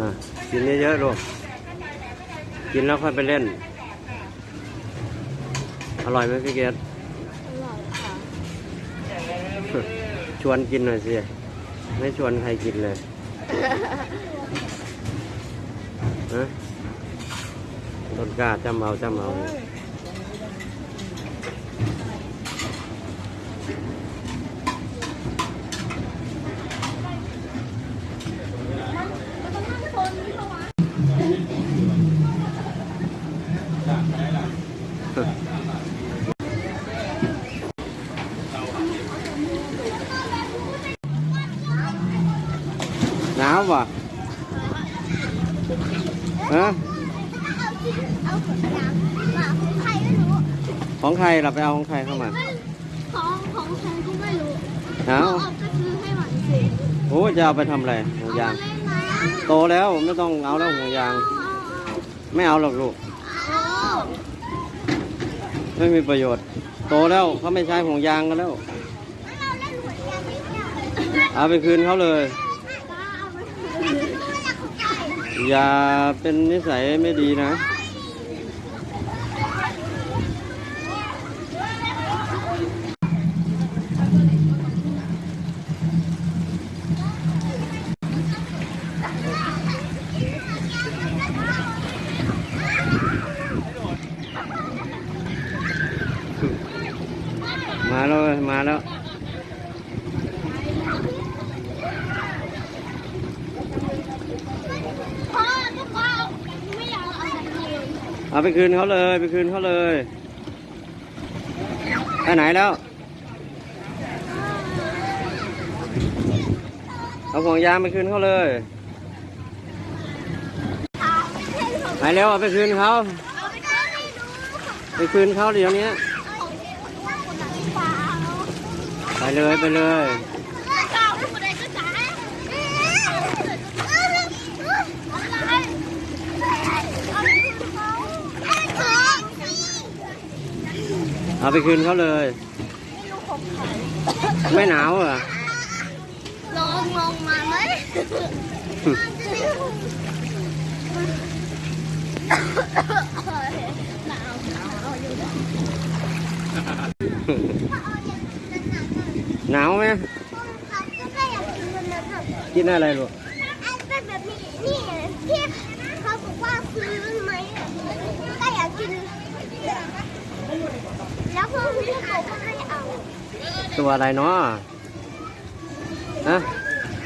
อะกินเยอะๆลูกกินแล้วค่อยไปเล่น อร่อยไหมพี่เกดอร่อยค่ะชวนกินหน่อยสิ ไม่ชวนใครกินเลยฮะต้นกล้าจำเอาจำเอา หนาวป่ะฮะของใครเราไปเอาของใครเข้ามา ของของใครก็ไม่รู้เอาก็ซื้อให้หวานสิโอ้จะเอาไปทำอะไรห่วงยาง โตแล้วไม่ต้องเอาแล้วห่วงยาง ไม่เอาหรอกลูกไม่มีประโยชน์ โตแล้วเขาไม่ใช้ห่วงยางกันแล้ว เอาไปคืนเขาเลย ป้าเอาไปคืนอยากของใคร อย่าเป็นนิสัยไม่ดีนะ มาแล้ว มาแล้ว พ่อทุกคนไม่อยากเอาแบบนี้ เอาไปคืนเขาเลยไปคืนเขาเลยไปไหนแล้วเอาห่วงยางไปคืนเขาเลยไปเร็วเอาไปคืนเขาไปคืนเขาเดี๋ยวนี้ขอย่าคนไหนฟ้าเอาไปเลยไปเลย เจ้าคนใดก็จ่ายอะไรเอาไปคืนเขาขอ เอาไปคืนเขาเลยไม่รู้ของใครไม่หนาวเหรอลองลงมาไหมหนาวหนาวอยู่หนาวไหมเขาก็อยากกินมันนะแบบกินอะไรลูก อันเป็นแบบนี้นี่ที่เขาบอกว่าซื้อไหมก็อยากกิน แล้วพวกพี่บอกว่าให้เอา ตัวอะไรเนาะฮะ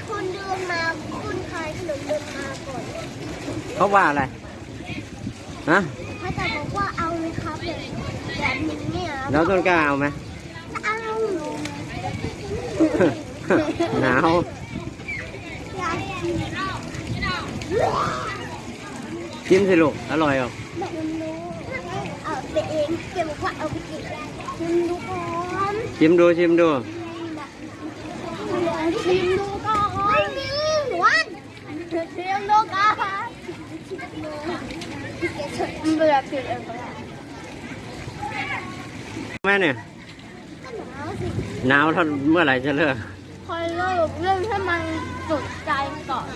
คุณเดินมาคุณขายขนมเดินมาก่อนเขาว่าอะไรฮะเขาจะบอกว่าเอาไหมครับแบบแบบนี้เนี่ยแล้วต้นกล้าเอาไหมเอาหนาวอยากกินกินสิลูกอร่อยอะแบบมันรู้เอา ไปเองเก็บบอกว่าเอาไปกินชิมดูก่อนชิมดูชิมดูชิมดูก่อนนี่หวานชิมดูก่อนเบื่อปิดเองก็ได้แม่เนี่ยก็หนาวสิหนาวเท่าเมื่อไหร่จะเลิกคอยเลิกเรื่องให้มันจุดใจก่อน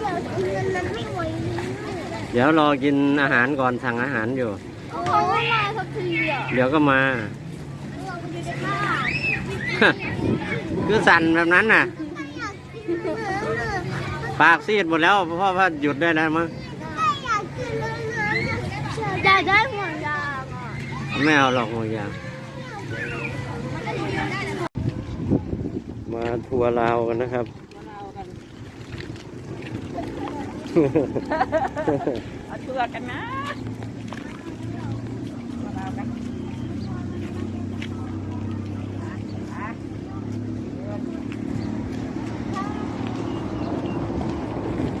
เงินมันไม่ไหว เดี๋ยวรอกินอาหารก่อนสั่งอาหารอยู่ เขาไม่มาสักทีอะเดี๋ยวก็มา เราไปดูได้ค่ะคือสั่นแบบนั้นน่ะอยากกินเนื้อปากซีดหมดแล้วเพราะว่าหยุดได้แล้วมั้งอยากกินเนื้ออยากได้ห่วงยางอะไม่เอาหรอกห่วงยาง มาทัวร์ลาวกันนะครับ เอ